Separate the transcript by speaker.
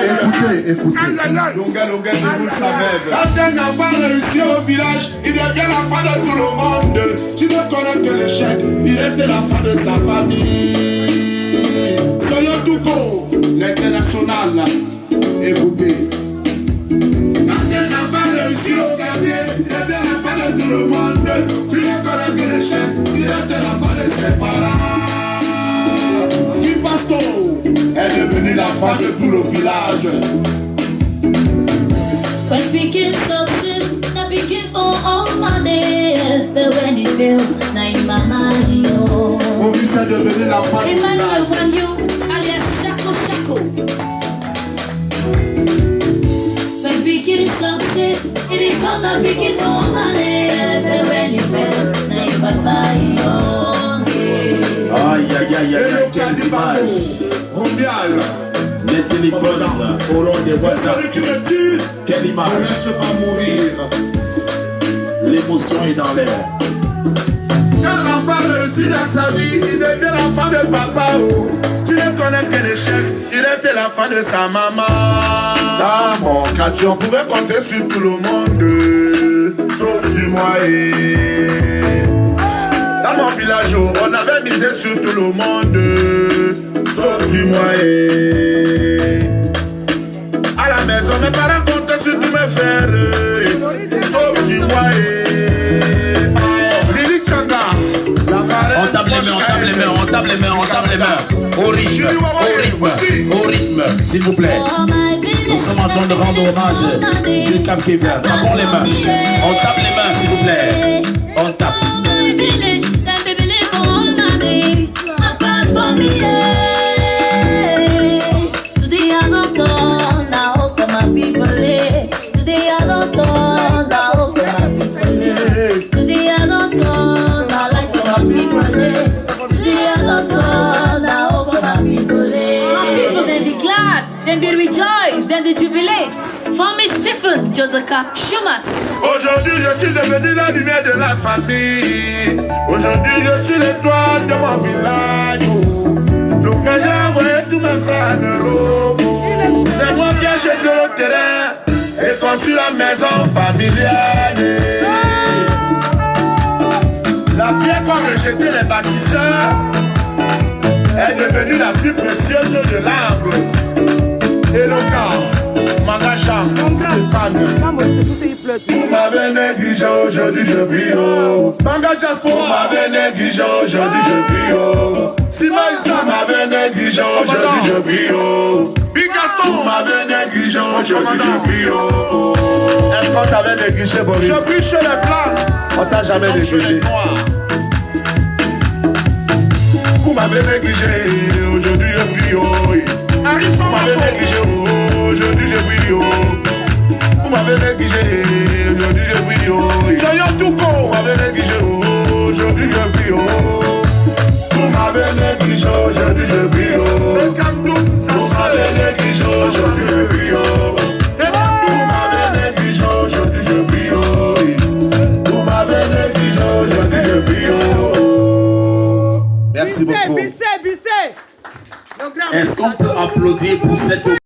Speaker 1: Écoutez, écoutez.
Speaker 2: Quand un enfant réussit au village, il devient la fin de tout le monde. Tu ne connais que l'échec, il était la fin de sa famille. Soyons tout court, l'international.
Speaker 1: Écoutez.
Speaker 2: Quand un enfant réussit au quartier, il devient la fin de tout le monde. Fin de tout le village.
Speaker 3: When we get begin for all money. But when it fail, now in my mind, oh.
Speaker 1: Maurice est devenu
Speaker 3: Emmanuel
Speaker 1: village.
Speaker 3: Wanyu, alias Shako Shako. When we get success, it is all for all money. But when it fail, now in my mind, yeah.
Speaker 4: Aïe, aïe, aïe, aïe. Les téléphones auront des
Speaker 2: Celui
Speaker 4: WhatsApp.
Speaker 2: qui me tue,
Speaker 4: Quelle
Speaker 2: ne
Speaker 4: image.
Speaker 2: reste pas mourir.
Speaker 4: L'émotion est dans l'air.
Speaker 2: Quand l'enfant réussit dans sa vie, il devient l'enfant de papa. oh. Tu ne connais que l'échec, il était l'enfant de sa maman. Dans mon quartier, on pouvait compter sur tout le monde, sauf sur moi et... Dans mon village, oh, on avait misé sur tout le monde, sauf sur moi et... À la maison, mes parents comptaient sur tous mes frères, sauf sur moi
Speaker 4: On tape les mains, on tape les mains, on tape les mains, on tape les mains. Au rythme, au rythme, au rythme, s'il vous plaît.
Speaker 3: Oh,
Speaker 4: Nous sommes en train de rendre hommage du Cap Kevin. Tapons les mains. On tape les mains, s'il vous plaît. On tape.
Speaker 2: Aujourd'hui, je suis devenu la lumière de la famille. Aujourd'hui, je suis l'étoile de mon village. Donc, j'ai envoyé tous mes frères en Europe, c'est moi qui ai acheté le terrain et conçu la maison familiale. La pierre qu'ont rejeté les bâtisseurs est devenue la plus précieuse de l'arbre. Éloquent, Magacham, Stéphane. Vous m'avez négligé, aujourd'hui je brille haut. Manga Jaspo m'avait négligé, aujourd'hui je brille haut. Simon Issa m'avait négligé, aujourd'hui je brille haut. Big Gaston m'avait négligé, aujourd'hui je brille haut.
Speaker 1: Est-ce qu'on t'avait négligé, Boris?
Speaker 2: Je brille chez les blancs,
Speaker 1: On t'a jamais négligé.
Speaker 2: M'avez négligé, aujourd'hui je brille haut. Ariston m'avait négligé, aujourd'hui je brille haut. Vous m'avez négligé, aujourd'hui je brille haut. Soyons tout con, vous m'avez négligé, aujourd'hui je brille haut. Vous m'avez négligé, aujourd'hui je brille
Speaker 1: Merci beaucoup.
Speaker 4: Est-ce qu'on peut applaudir pour cette